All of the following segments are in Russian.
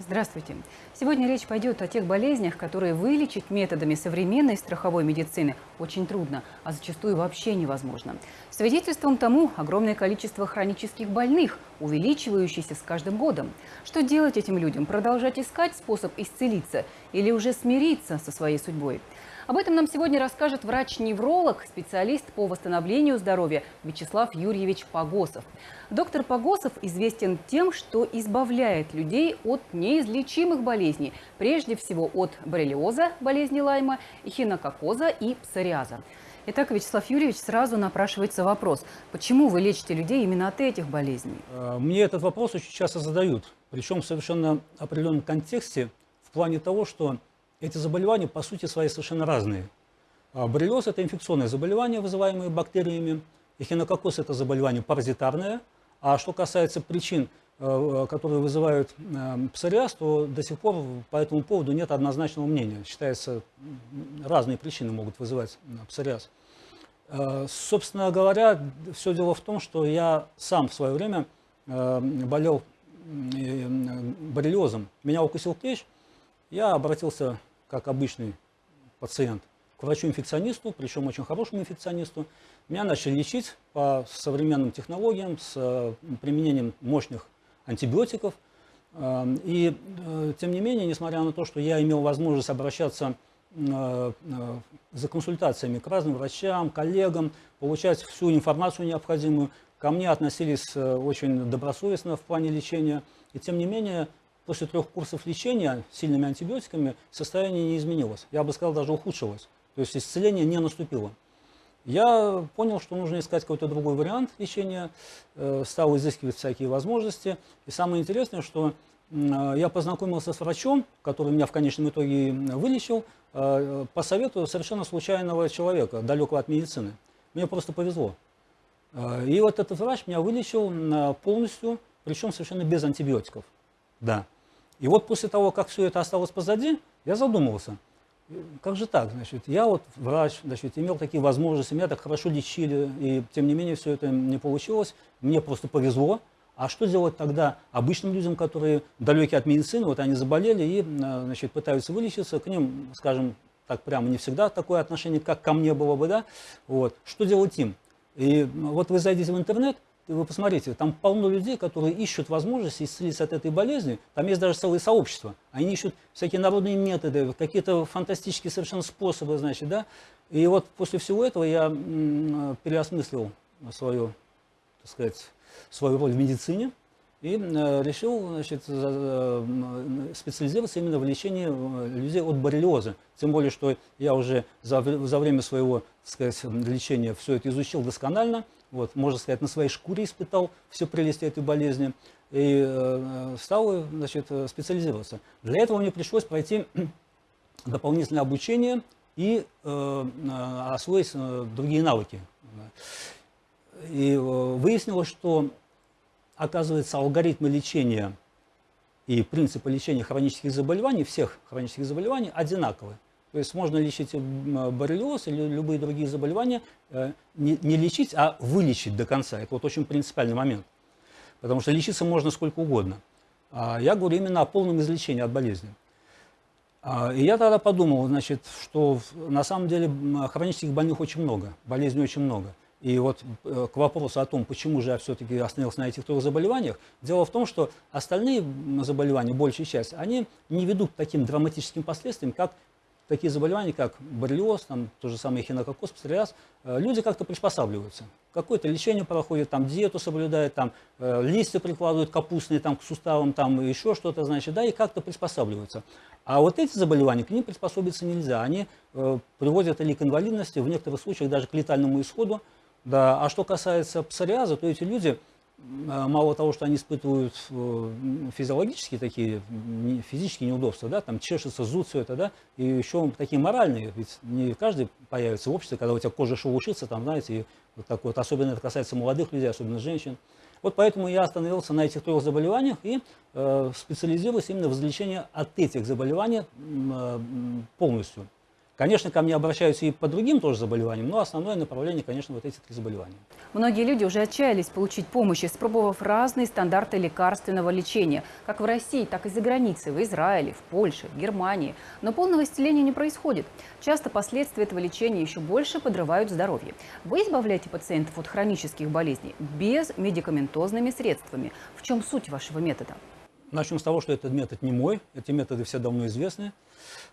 Здравствуйте. Сегодня речь пойдет о тех болезнях, которые вылечить методами современной страховой медицины очень трудно, а зачастую вообще невозможно. Свидетельством тому огромное количество хронических больных, увеличивающееся с каждым годом. Что делать этим людям? Продолжать искать способ исцелиться или уже смириться со своей судьбой? Об этом нам сегодня расскажет врач-невролог, специалист по восстановлению здоровья Вячеслав Юрьевич Погосов. Доктор Погосов известен тем, что избавляет людей от неизлечимых болезней, прежде всего от боррелиоза, болезни Лайма, эхинококоза и псориаза. Итак, Вячеслав Юрьевич, сразу напрашивается вопрос, почему вы лечите людей именно от этих болезней? Э, мне этот вопрос очень часто задают, причем в совершенно определенном контексте, в плане того, что эти заболевания по сути своей совершенно разные. А боррелиоз – это инфекционное заболевание, вызываемое бактериями. Эхинококоз – это заболевание паразитарное. А что касается причин, э, которые вызывают э, псориаз, то до сих пор по этому поводу нет однозначного мнения. Считается, разные причины могут вызывать э, псориаз. Собственно говоря, все дело в том, что я сам в свое время болел боррелиозом. Меня укусил клещ, я обратился как обычный пациент, к врачу-инфекционисту, причем очень хорошему инфекционисту. Меня начали лечить по современным технологиям с э, применением мощных антибиотиков. Э, и, э, тем не менее, несмотря на то, что я имел возможность обращаться за консультациями к разным врачам, коллегам, получать всю информацию необходимую, ко мне относились очень добросовестно в плане лечения. И тем не менее, после трех курсов лечения сильными антибиотиками состояние не изменилось. Я бы сказал, даже ухудшилось. То есть исцеление не наступило. Я понял, что нужно искать какой-то другой вариант лечения, э, стал изыскивать всякие возможности. И самое интересное, что я познакомился с врачом, который меня в конечном итоге вылечил, э, по совету совершенно случайного человека, далекого от медицины. Мне просто повезло. Э, и вот этот врач меня вылечил полностью, причем совершенно без антибиотиков. Да. И вот после того, как все это осталось позади, я задумался, как же так, значит, я вот врач, значит, имел такие возможности, меня так хорошо лечили, и тем не менее все это не получилось, мне просто повезло. А что делать тогда обычным людям, которые далеки от медицины, вот они заболели и, значит, пытаются вылечиться, к ним, скажем, так прямо не всегда такое отношение, как ко мне было бы, да, вот, что делать им? И вот вы зайдите в интернет, вы посмотрите, там полно людей, которые ищут возможности исцелиться от этой болезни. Там есть даже целые сообщества. Они ищут всякие народные методы, какие-то фантастические совершенно способы, значит, да. И вот после всего этого я переосмыслил свою, так сказать, свою роль в медицине и решил значит, специализироваться именно в лечении э, людей от боррелиоза. Тем более, что я уже за, за время своего так сказать, лечения все это изучил досконально, вот, можно сказать, на своей шкуре испытал все прелести этой болезни и э, стал значит, специализироваться. Для этого мне пришлось пройти дополнительное обучение и э, освоить другие навыки. И выяснилось, что оказывается, алгоритмы лечения и принципы лечения хронических заболеваний, всех хронических заболеваний одинаковы. То есть можно лечить боррелиоз или любые другие заболевания, э, не, лечить, а вылечить до конца. Это вот очень принципиальный момент. Потому что лечиться можно сколько угодно. А я говорю именно о полном излечении от болезни. А, и я тогда подумал, значит, что на самом деле хронических больных очень много, болезней очень много. И вот э, к вопросу о том, почему же я все-таки остановился на этих трех заболеваниях, дело в том, что остальные заболевания, большая часть, они не ведут к таким драматическим последствиям, как такие заболевания, как боррелиоз, там, то же самое хинококоз, псориаз, э, люди как-то приспосабливаются. Какое-то лечение проходит, там, диету соблюдают, там, э, листья прикладывают капустные там, к суставам, там, еще что-то, значит, да, и как-то приспосабливаются. А вот эти заболевания, к ним приспособиться нельзя. Они э, приводят или к инвалидности, в некоторых случаях даже к летальному исходу, да, а что касается псориаза, то эти люди, мало того, что они испытывают э, физиологические такие, физические неудобства, да, там чешется, зуд, все это, да, и еще такие моральные, ведь не каждый появится в обществе, когда у тебя кожа шелушится, там, знаете, и вот так вот, особенно это касается молодых людей, особенно женщин. Вот поэтому я остановился на этих трех заболеваниях и э, специализируюсь именно в излечении от этих заболеваний э, полностью. Конечно, ко мне обращаются и по другим тоже заболеваниям, но основное направление, конечно, вот эти три заболевания. Многие люди уже отчаялись получить помощь, испробовав разные стандарты лекарственного лечения, как в России, так и за границей, в Израиле, в Польше, в Германии. Но полного исцеления не происходит. Часто последствия этого лечения еще больше подрывают здоровье. Вы избавляете пациентов от хронических болезней без медикаментозными средствами. В чем суть вашего метода? Начнем с того, что этот метод не мой. Эти методы все давно известны.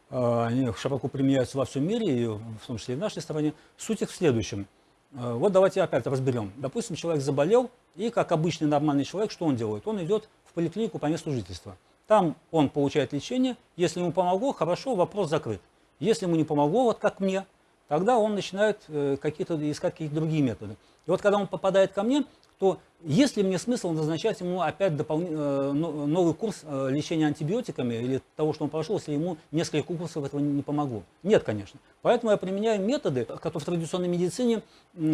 А, они широко применяются во всем мире, и в том числе и в нашей стране. Суть их в следующем. А, вот давайте опять разберем. Допустим, человек заболел, и как обычный нормальный человек, что он делает? Он идет в поликлинику по месту жительства. Там он получает лечение. Если ему помогло, хорошо, вопрос закрыт. Если ему не помогло, вот как мне, тогда он начинает э, какие-то, искать какие-то другие методы. И вот когда он попадает ко мне, то есть ли мне смысл назначать ему опять допол... Э, новый курс э, лечения антибиотиками или того, что он прошел, если ему несколько курсов этого не помогло? Нет, конечно. Поэтому я применяю методы, которые в традиционной медицине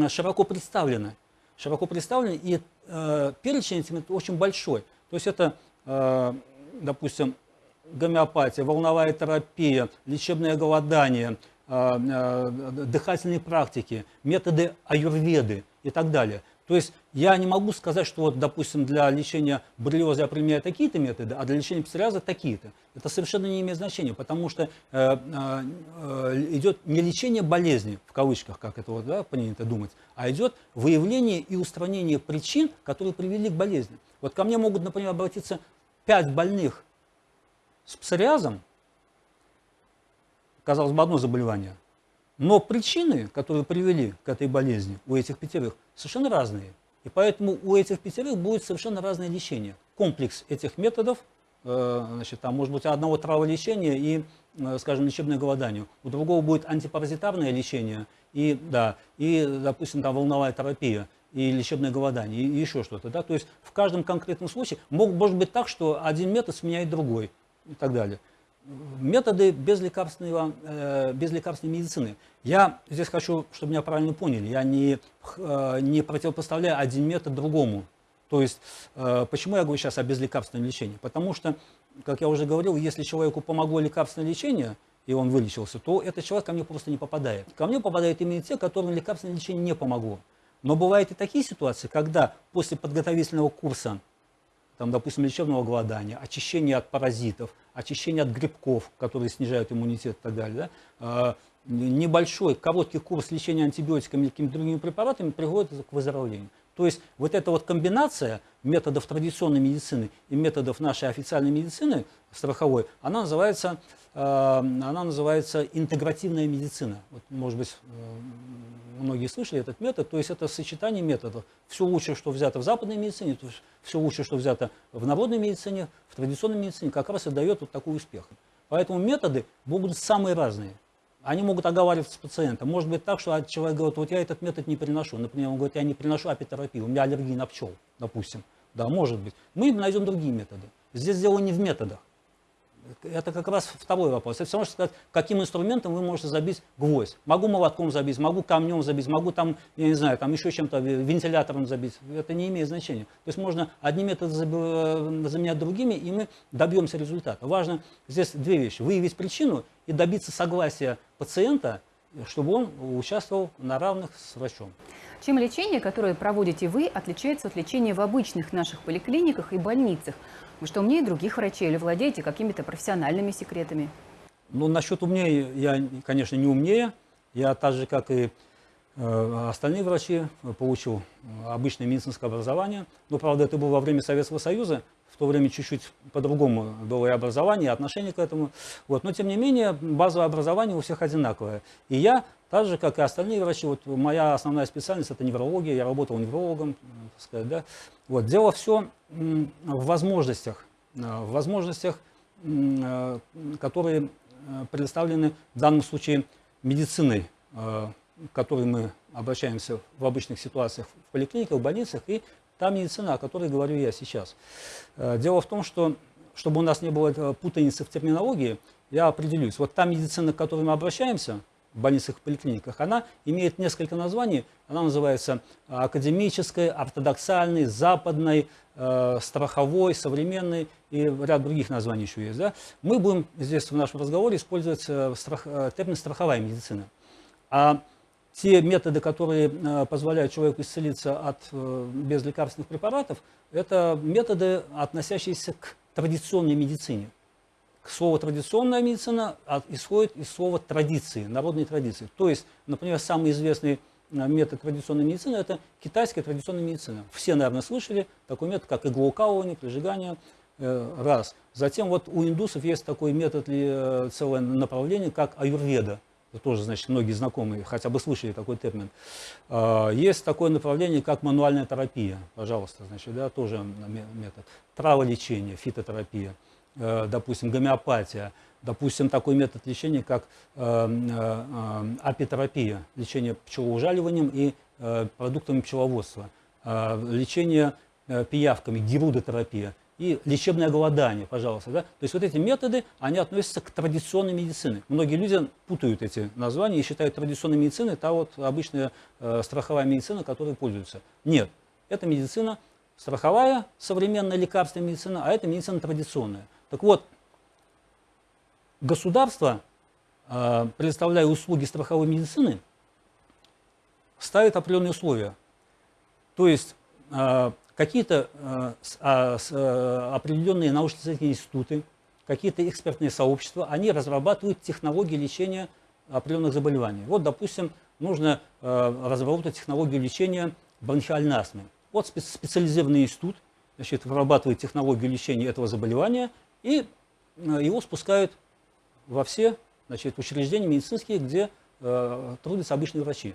широко представлены. Широко представлены, и э, перечень этим очень большой. То есть это, э, допустим, гомеопатия, волновая терапия, лечебное голодание, э, э, дыхательные практики, методы аюрведы и так далее. То есть я не могу сказать, что, вот, допустим, для лечения боррелиоза я применяю такие-то методы, а для лечения псориаза такие-то. Это совершенно не имеет значения, потому что э, э, идет не лечение болезни, в кавычках, как это вот, да, принято думать, а идет выявление и устранение причин, которые привели к болезни. Вот ко мне могут, например, обратиться 5 больных с псориазом, казалось бы, одно заболевание, но причины, которые привели к этой болезни у этих пятерых, совершенно разные. И поэтому у этих пятерых будет совершенно разное лечение. Комплекс этих методов, э, значит, там может быть одного траволечения и, э, скажем, лечебное голодание. У другого будет антипаразитарное лечение и, да, и, допустим, там волновая терапия и лечебное голодание, и еще что-то. Да? То есть в каждом конкретном случае мог, может быть так, что один метод сменяет другой и так далее методы безлекарственного, э, безлекарственной медицины. Я здесь хочу, чтобы меня правильно поняли, я не, э, не противопоставляю один метод другому. То есть, э, почему я говорю сейчас о безлекарственном лечении? Потому что, как я уже говорил, если человеку помогло лекарственное лечение, и он вылечился, то этот человек ко мне просто не попадает. Ко мне попадают именно те, которым лекарственное лечение не помогло. Но бывают и такие ситуации, когда после подготовительного курса там, допустим, лечебного голодания, очищение от паразитов, очищение от грибков, которые снижают иммунитет и так далее, да, а, небольшой, короткий курс лечения антибиотиками или какими-то другими препаратами приводит к выздоровлению. То есть вот эта вот комбинация методов традиционной медицины и методов нашей официальной медицины страховой, она называется, э, она называется интегративная медицина. Вот, может быть, э, многие слышали этот метод. То есть это сочетание методов. Все лучшее, что взято в западной медицине, все лучшее, что взято в народной медицине, в традиционной медицине, как раз и дает вот такой успех. Поэтому методы будут самые разные. Они могут оговариваться с пациентом. Может быть так, что человек говорит, вот я этот метод не переношу. Например, он говорит, я не переношу апитерапию, у меня аллергия на пчел, допустим. Да, может быть. Мы найдем другие методы. Здесь дело не в методах. Это как раз второй вопрос. Это все равно, что сказать, каким инструментом вы можете забить гвоздь. Могу молотком забить, могу камнем забить, могу там, я не знаю, там еще чем-то, вентилятором забить. Это не имеет значения. То есть можно одни методы э, заменять другими, и мы добьемся результата. Важно здесь две вещи. Выявить причину и добиться согласия пациента, чтобы он участвовал на равных с врачом. Чем лечение, которое проводите вы, отличается от лечения в обычных наших поликлиниках и больницах? Вы что, умнее других врачей или владеете какими-то профессиональными секретами? Ну, насчет умнее я, конечно, не умнее. Я так же, как и э, остальные врачи, получил обычное медицинское образование. Но, правда, это было во время Советского Союза. В то время чуть-чуть по-другому было и образование, и отношение к этому. Вот. Но, тем не менее, базовое образование у всех одинаковое. И я, так же, как и остальные врачи, вот моя основная специальность – это неврология. Я работал неврологом, так сказать, да. Вот. Дело все в возможностях, э, в возможностях, э, которые э, предоставлены в данном случае медициной, к которой мы обращаемся в обычных ситуациях в поликлиниках, в больницах, и та медицина, о которой говорю я сейчас. Дело в том, что чтобы у нас не было путаницы в терминологии, я определюсь. Вот та медицина, к которой мы обращаемся, в больницах и поликлиниках, она имеет несколько названий. Она называется академической, ортодоксальной, западной, э, страховой, современной и ряд других названий еще есть. Да? Мы будем здесь в нашем разговоре использовать э, страх, э, термин «страховая медицина». А те методы, которые э, позволяют человеку исцелиться от э, безлекарственных препаратов, это методы, относящиеся к традиционной медицине. Слово «традиционная медицина» исходит из слова «традиции», народной традиции. То есть, например, самый известный э, метод традиционной медицины – это китайская традиционная медицина. Все, наверное, слышали такой метод, как иглоукалывание, прижигание, раз. Затем вот у индусов есть такой метод, целое направление, как аюрведа – тоже, значит, многие знакомые хотя бы слышали такой термин. А, есть такое направление, как мануальная терапия, пожалуйста, значит, да, тоже метод. Траволечение, фитотерапия, э, допустим, гомеопатия, допустим, такой метод лечения, как э, э, апитерапия, лечение пчелоужаливанием и продуктами пчеловодства, лечение пиявками, герудотерапия и лечебное голодание, пожалуйста. Да? То есть вот эти методы, они относятся к традиционной медицине. Многие люди путают эти названия и считают традиционной медициной та вот обычная э, страховая медицина, которой пользуются. Нет, это медицина страховая, современная лекарственная медицина, а это медицина традиционная. Так вот, государство, э, предоставляя услуги страховой медицины, ставит определенные условия. То есть э, какие-то э, а, э, определенные научно-исследовательские институты, какие-то экспертные сообщества, они разрабатывают технологии лечения определенных заболеваний. Вот, допустим, нужно э, разработать технологию лечения бронхиальной астмы. Вот специализированный институт значит, вырабатывает технологию лечения этого заболевания, и его спускают во все значит, учреждения медицинские, где э, трудятся обычные врачи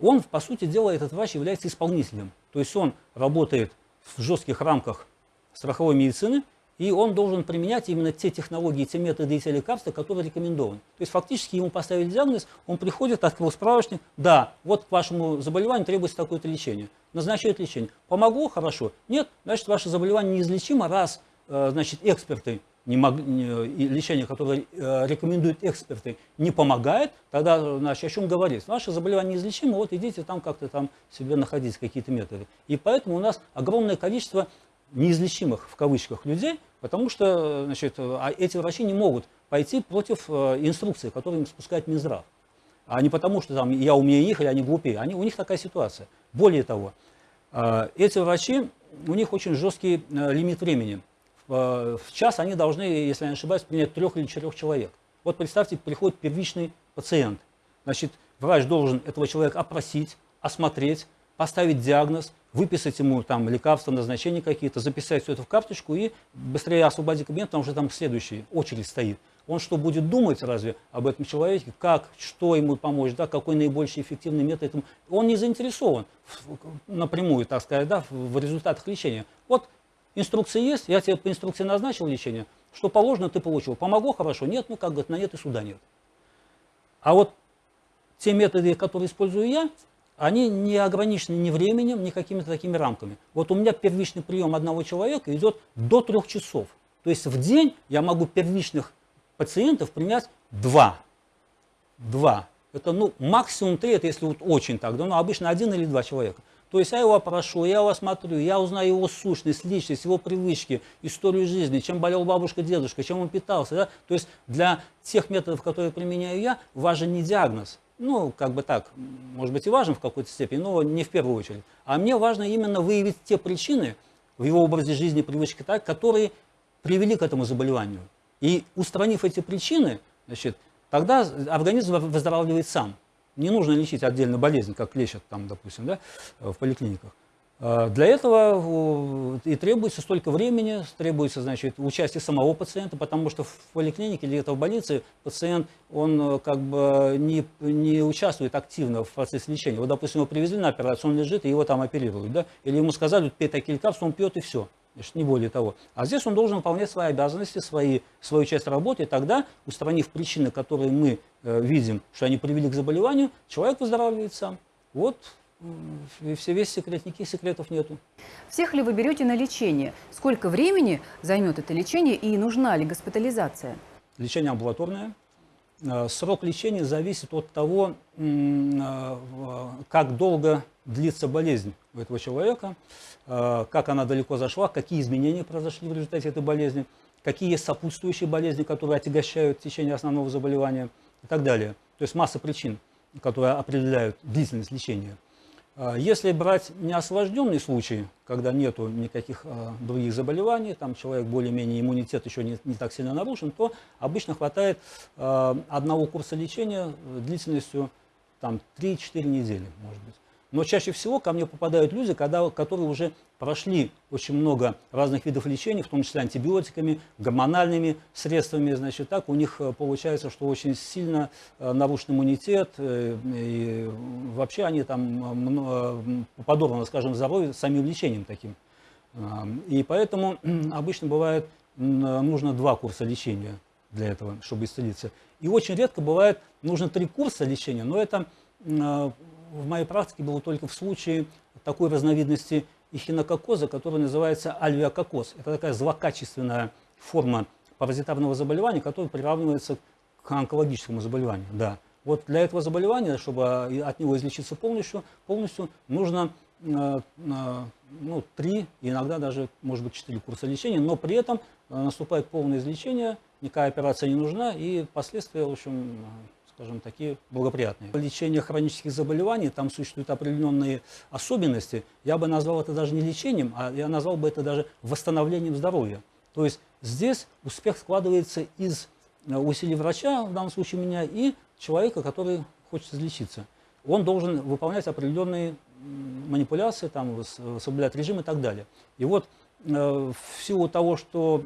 он, по сути дела, этот врач является исполнителем. То есть он работает в жестких рамках страховой медицины, и он должен применять именно те технологии, те методы и те лекарства, которые рекомендованы. То есть фактически ему поставили диагноз, он приходит, открыл справочник, да, вот к вашему заболеванию требуется такое-то лечение. Назначает лечение. Помогло? Хорошо. Нет, значит, ваше заболевание неизлечимо, раз э, значит, эксперты не мог, не, лечение, которое э, рекомендуют эксперты, не помогает, тогда значит, о чем говорить? Ваше заболевание неизлечимо, вот идите там как-то там себе находить какие-то методы. И поэтому у нас огромное количество неизлечимых, в кавычках, людей, потому что значит, а эти врачи не могут пойти против э, инструкции, которую им спускает Минздрав. А не потому, что там я умнее их или они глупее. Они, у них такая ситуация. Более того, э, эти врачи, у них очень жесткий лимит времени в час они должны, если я не ошибаюсь, принять трех или четырех человек. Вот представьте, приходит первичный пациент. Значит, врач должен этого человека опросить, осмотреть, поставить диагноз, выписать ему там лекарства, назначения какие-то, записать все это в карточку и быстрее освободить кабинет, потому что там следующий очередь стоит. Он что будет думать разве об этом человеке, как, что ему помочь, да, какой наибольший эффективный метод. Он не заинтересован напрямую, так сказать, да, в результатах лечения. Вот Инструкция есть, я тебе по инструкции назначил лечение, что положено, ты получил. Помогло хорошо? Нет, ну как говорит, на нет и суда нет. А вот те методы, которые использую я, они не ограничены ни временем, ни какими-то такими рамками. Вот у меня первичный прием одного человека идет до трех часов. То есть в день я могу первичных пациентов принять два. Два. Это ну, максимум три, это если вот очень так, да, но обычно один или два человека. То есть я его прошу, я его смотрю, я узнаю его сущность, личность, его привычки, историю жизни, чем болел бабушка, дедушка, чем он питался. Да? То есть для тех методов, которые применяю я, важен не диагноз. Ну, как бы так, может быть и важен в какой-то степени, но не в первую очередь. А мне важно именно выявить те причины в его образе жизни, привычки, так, которые привели к этому заболеванию. И устранив эти причины, значит, тогда организм выздоравливает сам. Не нужно лечить отдельно болезнь, как лечат там, допустим, да, в поликлиниках. А, для этого и требуется столько времени, требуется значит, участие самого пациента, потому что в поликлинике или где-то в больнице пациент он э, как бы не, не участвует активно в процессе лечения. Вот, допустим, его привезли на операцию, он лежит, и его там оперируют. Да? Или ему сказали, пей такие лекарства, он пьет и все не более того. А здесь он должен выполнять свои обязанности, свои, свою часть работы, и тогда, устранив причины, которые мы э, видим, что они привели к заболеванию, человек выздоравливает сам. Вот и все весь секрет, никаких секретов нету. Всех ли вы берете на лечение? Сколько времени займет это лечение и нужна ли госпитализация? Лечение амбулаторное. Э, срок лечения зависит от того, э, как долго длится болезнь у этого человека, как она далеко зашла, какие изменения произошли в результате этой болезни, какие есть сопутствующие болезни, которые отягощают течение основного заболевания и так далее. То есть масса причин, которые определяют длительность лечения. А, если брать неосложненный случай, когда нет никаких а, других заболеваний, там человек более-менее иммунитет еще не, не так сильно нарушен, то обычно хватает а, одного курса лечения длительностью там, 3-4 недели, может быть. Но чаще всего ко мне попадают люди, когда, которые уже прошли очень много разных видов лечения, в том числе антибиотиками, гормональными средствами. Значит, так у них э, получается, что очень сильно э, нарушен иммунитет, э, и вообще они там подорваны, скажем, здоровье самим лечением таким. И поэтому обычно бывает нужно два курса лечения для этого, чтобы исцелиться. И очень редко бывает нужно три курса лечения, но это в моей практике было только в случае такой разновидности эхинококоза, которая называется альвеококоз. Это такая злокачественная форма паразитарного заболевания, которая приравнивается к онкологическому заболеванию. Да. Вот для этого заболевания, чтобы от него излечиться полностью, полностью нужно э, э, ну, три, иногда даже, может быть, четыре курса лечения, но при этом э, наступает полное излечение, никакая операция не нужна, и последствия, в общем, скажем, такие благоприятные. Лечение хронических заболеваний, там существуют определенные особенности. Я бы назвал это даже не лечением, а я назвал бы это даже восстановлением здоровья. То есть здесь успех складывается из э, усилий врача, в данном случае меня, и человека, который хочет излечиться. Он должен выполнять определенные манипуляции, там, соблюдать режим и так далее. И вот Э, в силу того, что,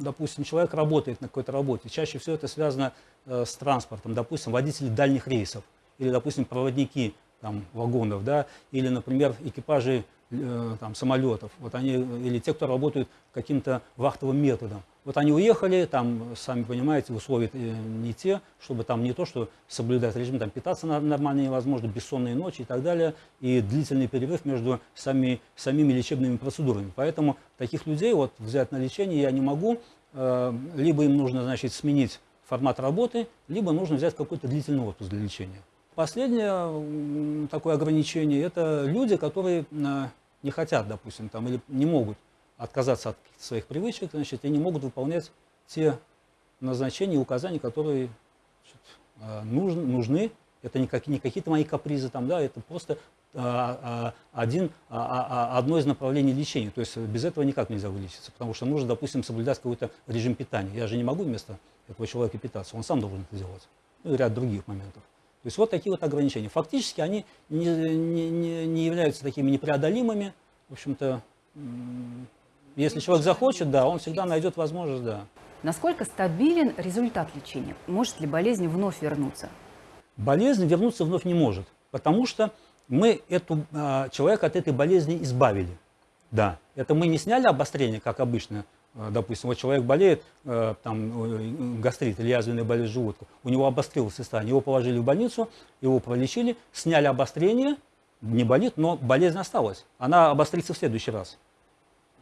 допустим, человек работает на какой-то работе, чаще всего это связано э, с транспортом, допустим, водители дальних рейсов или, допустим, проводники там, вагонов, да, или, например, экипажи там, самолетов, вот они, или те, кто работают каким-то вахтовым методом. Вот они уехали, там, сами понимаете, условия не те, чтобы там не то, что соблюдать режим, там питаться нормально невозможно, бессонные ночи и так далее, и длительный перерыв между сами, самими лечебными процедурами. Поэтому таких людей вот взять на лечение я не могу, э, либо им нужно, значит, сменить формат работы, либо нужно взять какой-то длительный отпуск для лечения. Последнее такое ограничение – это люди, которые э, не хотят, допустим, там, или не могут отказаться от своих привычек, значит, и не могут выполнять те назначения и указания, которые значит, э, нужны, нужны. Это не, как, не какие-то мои капризы, там, да, это просто а, а, один, а, одно из направлений лечения. То есть без этого никак нельзя вылечиться, потому что нужно, допустим, соблюдать какой-то режим питания. Я же не могу вместо этого человека питаться, он сам должен это делать. Ну и ряд других моментов. То есть вот такие вот ограничения. Фактически они не, не, не являются такими непреодолимыми. В общем-то, если человек захочет, да, он всегда найдет возможность, да. Насколько стабилен результат лечения? Может ли болезнь вновь вернуться? Болезнь вернуться вновь не может, потому что мы эту, а, человека от этой болезни избавили. Да, это мы не сняли обострение, как обычно. А, допустим, вот человек болеет, э, там, гастрит или язвенная болезнь желудка, у него обострилось состояние, его положили в больницу, его пролечили, сняли обострение, не болит, но болезнь осталась. Она обострится в следующий раз.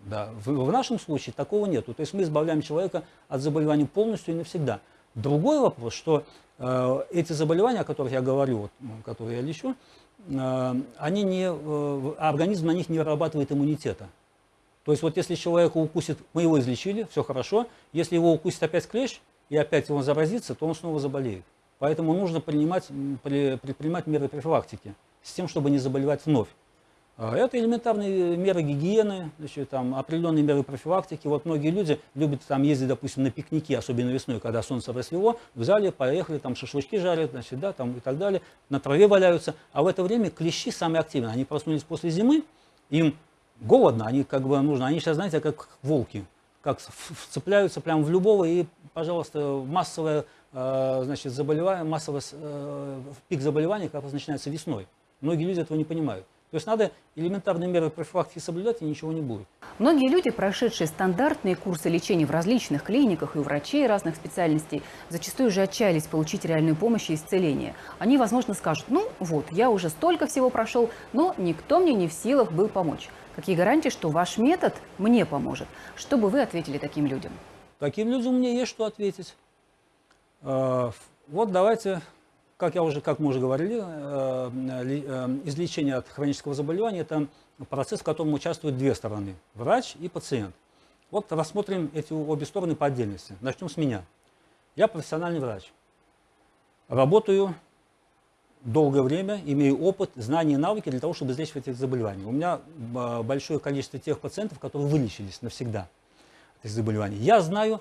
Да. В, в нашем случае такого нету. То есть мы избавляем человека от заболеваний полностью и навсегда. Другой вопрос, что э, эти заболевания, о которых я говорю, вот, которые я лечу, э, они не, э, организм на них не вырабатывает иммунитета. То есть вот если человека укусит, мы его излечили, все хорошо. Если его укусит опять клещ и опять он заразится, то он снова заболеет. Поэтому нужно принимать, предпринимать меры профилактики с тем, чтобы не заболевать вновь. А, это элементарные меры гигиены, значит, там, определенные меры профилактики. Вот многие люди любят там, ездить, допустим, на пикники, особенно весной, когда солнце рассвело, взяли, поехали, там шашлычки жарят значит, да, там, и так далее, на траве валяются. А в это время клещи самые активные. Они проснулись после зимы, им голодно, они как бы нужно, они сейчас, знаете, как волки, как вцепляются прямо в любого, и, пожалуйста, массовое, э, значит, заболевание, массовый э, пик заболеваний как раз начинается весной. Многие люди этого не понимают. То есть надо элементарные меры профилактики соблюдать, и ничего не будет. Многие люди, прошедшие стандартные курсы лечения в различных клиниках и у врачей разных специальностей, зачастую уже отчаялись получить реальную помощь и исцеление. Они, возможно, скажут, ну вот, я уже столько всего прошел, но никто мне не в силах был помочь. Какие гарантии, что ваш метод мне поможет? Что бы вы ответили таким людям? Таким людям мне есть что ответить. А, Вот давайте, как, я уже, как мы уже говорили, э, э, излечение от хронического заболевания – это процесс, в котором участвуют две стороны – врач и пациент. Вот рассмотрим эти обе стороны по отдельности. Начнем с меня. Я профессиональный врач. Работаю долгое время, имею опыт, знания и навыки для того, чтобы излечивать эти заболевания. У меня большое количество тех пациентов, которые вылечились навсегда от этих заболеваний. Я знаю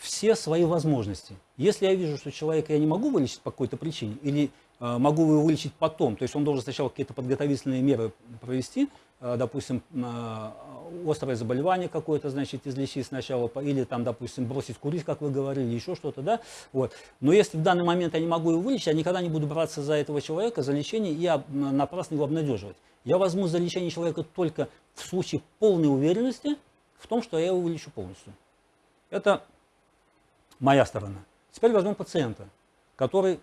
все свои возможности. Если я вижу, что человека я не могу вылечить по какой-то причине, или э, могу его вылечить потом, то есть он должен сначала какие-то подготовительные меры провести, э, допустим, э, острое заболевание какое-то, значит, излечить сначала, или там, допустим, бросить курить, как вы говорили, еще что-то, да, вот. Но если в данный момент я не могу его вылечить, я никогда не буду браться за этого человека, за лечение, и я напрасно его обнадеживать. Я возьму за лечение человека только в случае полной уверенности в том, что я его вылечу полностью. Это моя сторона. Теперь возьмем пациента, который,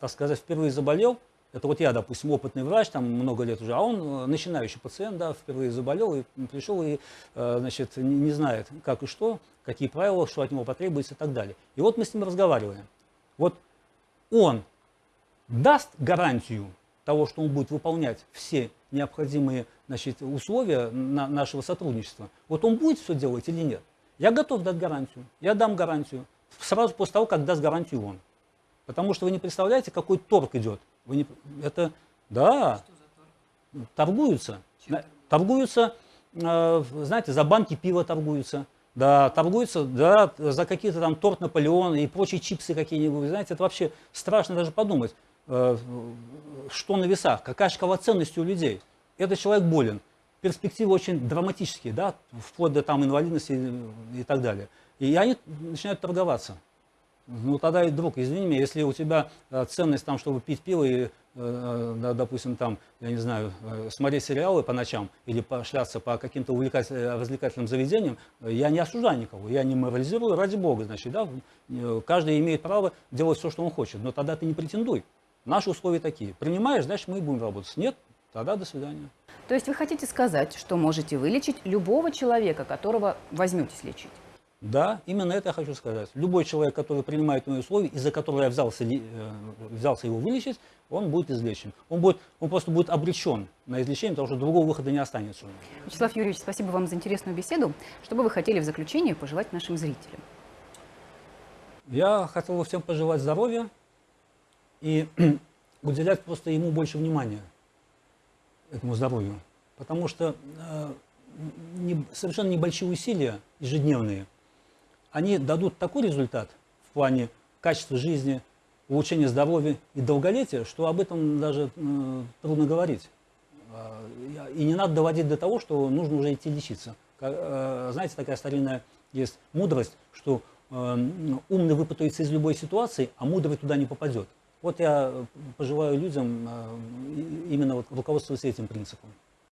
так сказать, впервые заболел. Это вот я, допустим, опытный врач, там много лет уже, а он э, начинающий пациент, да, впервые заболел и пришел и, э, значит, не знает, как и что, какие правила, что от него потребуется и так далее. И вот мы с ним разговариваем. Вот он даст гарантию того, что он будет выполнять все необходимые значит, условия нашего сотрудничества. Вот он будет все делать или нет? Я готов дать гарантию. Я дам гарантию. Сразу после того, как даст гарантию он. Потому что вы не представляете, какой торг идет. Вы не, это, да, торгуются. Чем? Торгуются, э, знаете, за банки пива торгуются. Да, торгуются, да, за какие-то там торт Наполеон и прочие чипсы какие-нибудь. Знаете, это вообще страшно даже подумать, э, что на весах, какая шкала ценности у людей. Этот человек болен перспективы очень драматические, да, вплоть до там инвалидности и, так далее. И они начинают торговаться. Ну тогда и друг, извини меня, если у тебя э, ценность там, чтобы пить пиво и, э, э, допустим, там, я не знаю, смотреть сериалы по ночам или пошляться по каким-то развлекательным заведениям, я не осуждаю никого, я не морализирую, ради бога, значит, да, каждый имеет право делать все, что он хочет, но тогда ты не претендуй. Наши условия такие. Принимаешь, значит, мы будем работать. Нет, тогда до свидания. То есть вы хотите сказать, что можете вылечить любого человека, которого возьметесь лечить? Да, именно это я хочу сказать. Любой человек, который принимает мои условия, из-за которого я взялся, э, взялся его вылечить, он будет излечен. Он, будет, он просто будет обречен на излечение, потому что другого выхода не останется. Вячеслав Юрьевич, спасибо вам за интересную беседу. Что бы вы хотели в заключение пожелать нашим зрителям? Я хотел бы всем пожелать здоровья и уделять просто ему больше внимания этому здоровью. Потому что э, не, совершенно небольшие усилия ежедневные, они дадут такой результат в плане качества жизни, улучшения здоровья и долголетия, что об этом даже э, трудно говорить. Э, и не надо доводить до того, что нужно уже идти лечиться. Э, знаете, такая старинная есть мудрость, что э, умный выпутается из любой ситуации, а мудрый туда не попадет. Вот я пожелаю людям э, именно вот руководствоваться этим принципом.